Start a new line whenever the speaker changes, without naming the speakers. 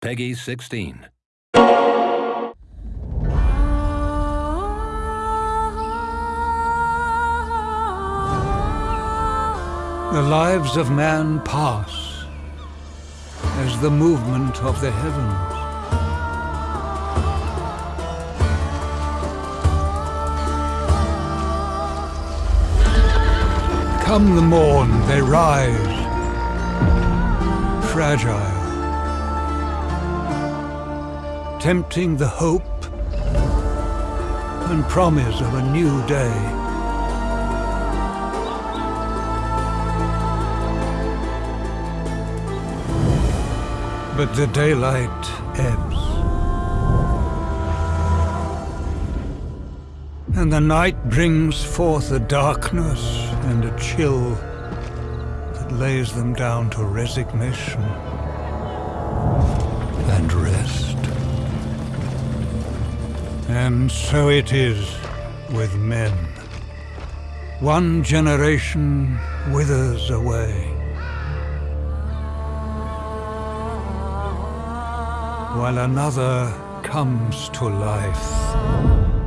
Peggy 16.
The lives of man pass as the movement of the heavens. Come the morn, they rise, fragile, tempting the hope and promise of a new day. But the daylight ebbs. And the night brings forth a darkness and a chill that lays them down to resignation and rest. And so it is with men. One generation withers away. while another comes to life.